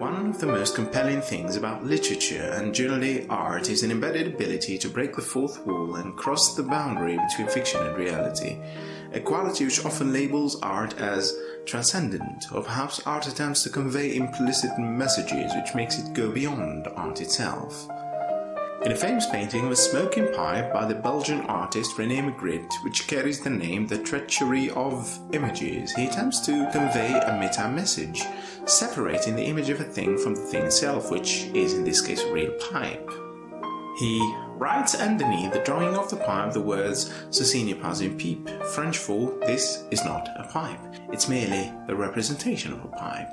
One of the most compelling things about literature and generally art is an embedded ability to break the fourth wall and cross the boundary between fiction and reality, a quality which often labels art as transcendent, or perhaps art attempts to convey implicit messages which makes it go beyond art itself. In a famous painting of a smoking pipe by the Belgian artist René Magritte, which carries the name The Treachery of Images, he attempts to convey a meta-message, separating the image of a thing from the thing itself, which is in this case a real pipe. He writes underneath the drawing of the pipe the words Ceci n'est pas pipe, French for this is not a pipe, it's merely the representation of a pipe.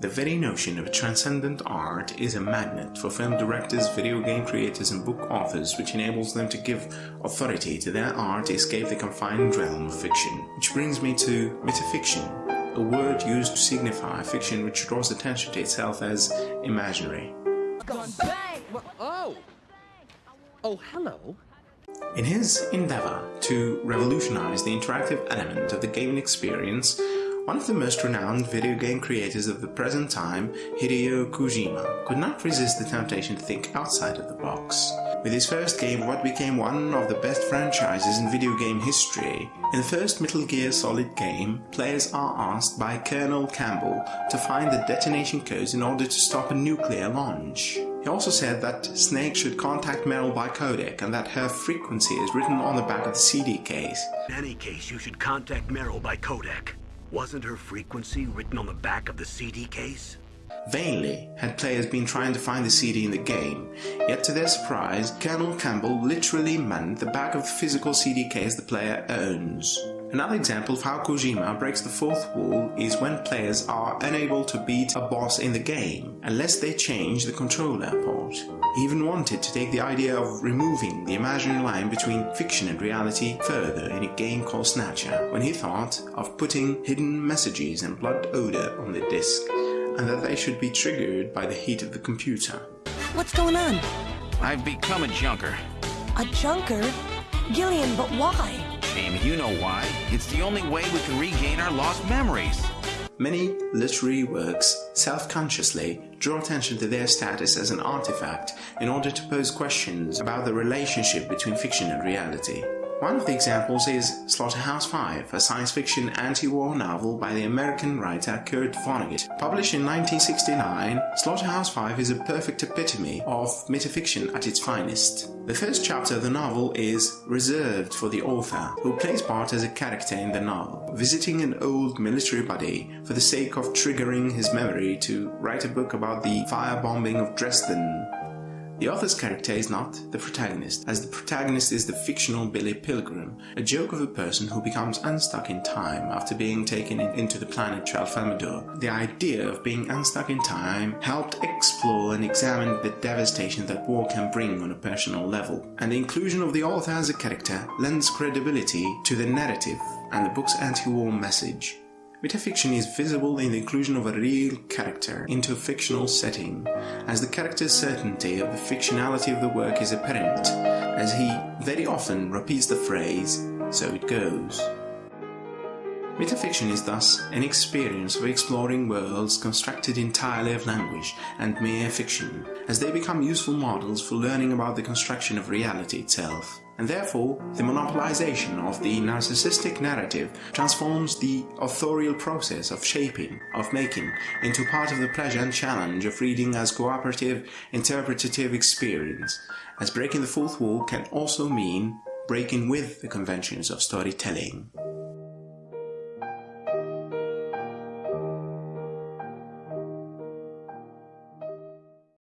The very notion of transcendent art is a magnet for film directors, video game creators and book authors which enables them to give authority to their art to escape the confined realm of fiction. Which brings me to metafiction, a word used to signify fiction which draws attention to itself as imaginary. Oh! Oh, hello. In his endeavor to revolutionize the interactive element of the gaming experience, one of the most renowned video game creators of the present time, Hideo Kojima, could not resist the temptation to think outside of the box. With his first game, what became one of the best franchises in video game history, in the first Metal Gear Solid game, players are asked by Colonel Campbell to find the detonation codes in order to stop a nuclear launch. He also said that Snake should contact Meryl by codec and that her frequency is written on the back of the CD case. In any case, you should contact Meryl by codec. Wasn't her frequency written on the back of the CD case? Vainly had players been trying to find the CD in the game, yet to their surprise, Colonel Campbell literally meant the back of the physical CD case the player owns. Another example of how Kojima breaks the fourth wall is when players are unable to beat a boss in the game unless they change the controller port. He even wanted to take the idea of removing the imaginary line between fiction and reality further in a game called Snatcher when he thought of putting hidden messages and blood odor on the disc and that they should be triggered by the heat of the computer. What's going on? I've become a junker. A junker? Gillian, but why? Amy, you know why. It's the only way we can regain our lost memories. Many literary works self-consciously draw attention to their status as an artifact in order to pose questions about the relationship between fiction and reality. One of the examples is Slaughterhouse-Five, a science fiction anti-war novel by the American writer Kurt Vonnegut. Published in 1969, Slaughterhouse-Five is a perfect epitome of metafiction at its finest. The first chapter of the novel is reserved for the author, who plays part as a character in the novel, visiting an old military buddy for the sake of triggering his memory to write a book about the firebombing of Dresden the author's character is not the protagonist, as the protagonist is the fictional Billy Pilgrim, a joke of a person who becomes unstuck in time after being taken into the planet Tralfamadore. The idea of being unstuck in time helped explore and examine the devastation that war can bring on a personal level, and the inclusion of the author as a character lends credibility to the narrative and the book's anti-war message. Metafiction is visible in the inclusion of a real character into a fictional setting, as the character's certainty of the fictionality of the work is apparent, as he very often repeats the phrase, so it goes. Metafiction is thus an experience of exploring worlds constructed entirely of language and mere fiction, as they become useful models for learning about the construction of reality itself. And therefore, the monopolization of the narcissistic narrative transforms the authorial process of shaping, of making, into part of the pleasure and challenge of reading as cooperative, interpretative experience, as breaking the fourth wall can also mean breaking with the conventions of storytelling.